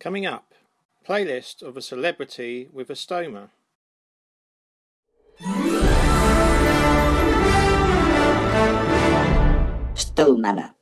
Coming up, playlist of a celebrity with a stoma. Stoma.